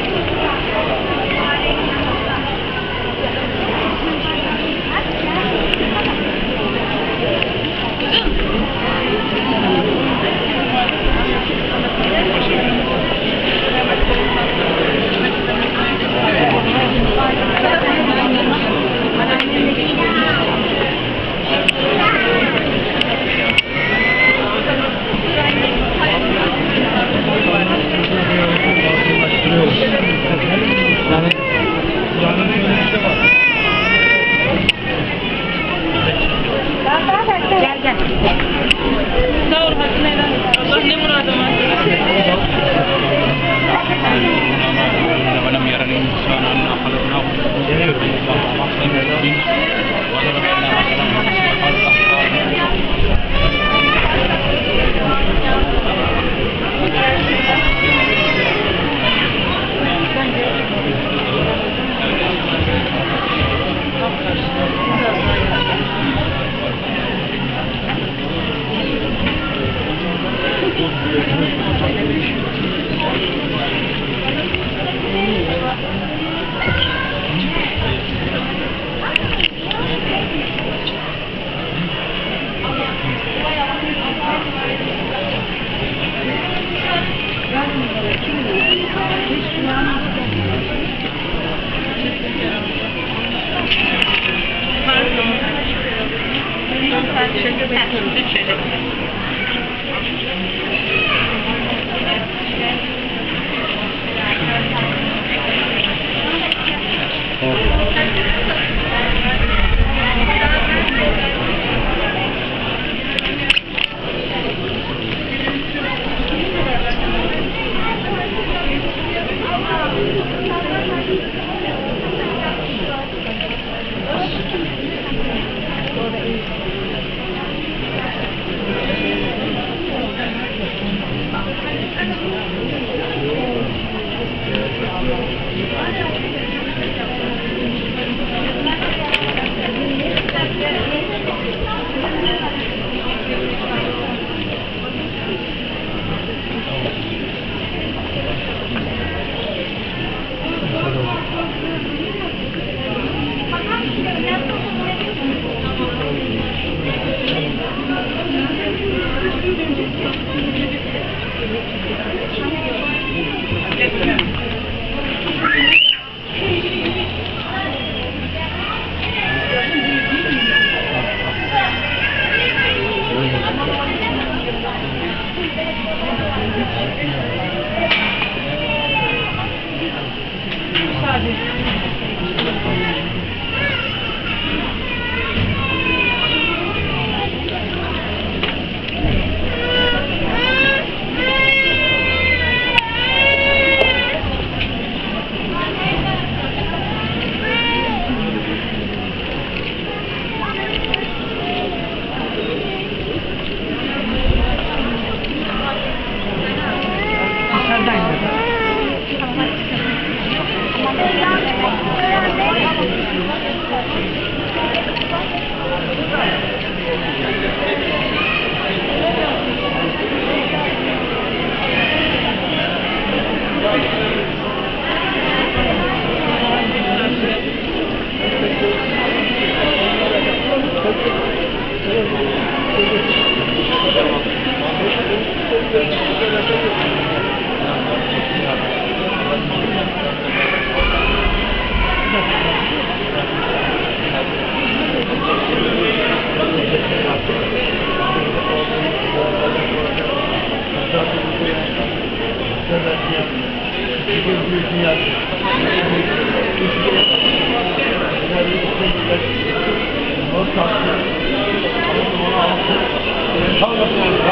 Thank you. coragem. 好，好，